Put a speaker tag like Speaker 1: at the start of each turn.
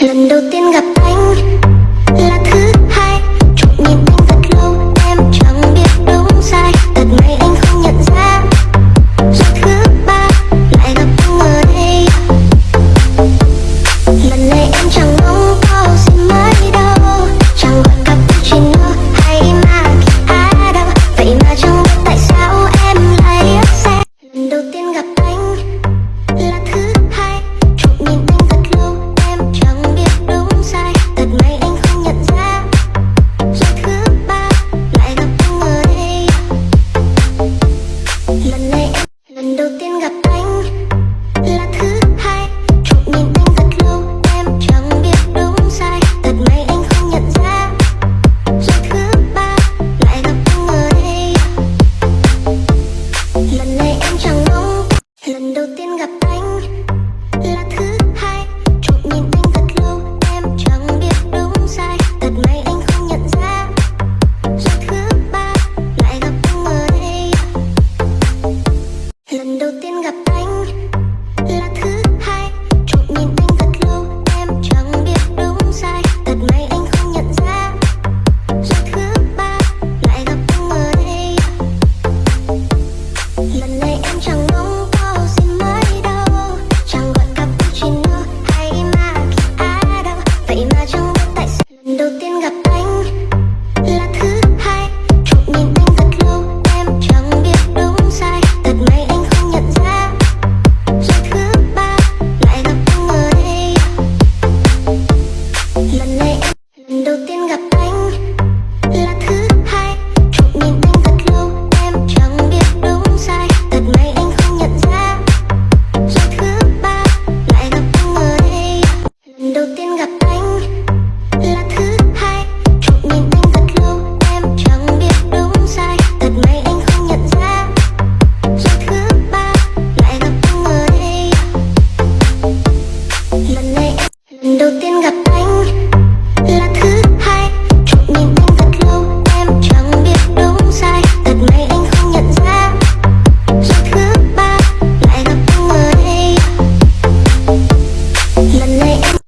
Speaker 1: lần đầu tiên gặp anh lần đầu lần này em, lần đầu tiên gặp anh là thứ hai. Trộm nhìn anh thật lâu, em chẳng biết đúng sai. Thật may anh không nhận ra rồi thứ ba lại gặp anh ở đây lần này em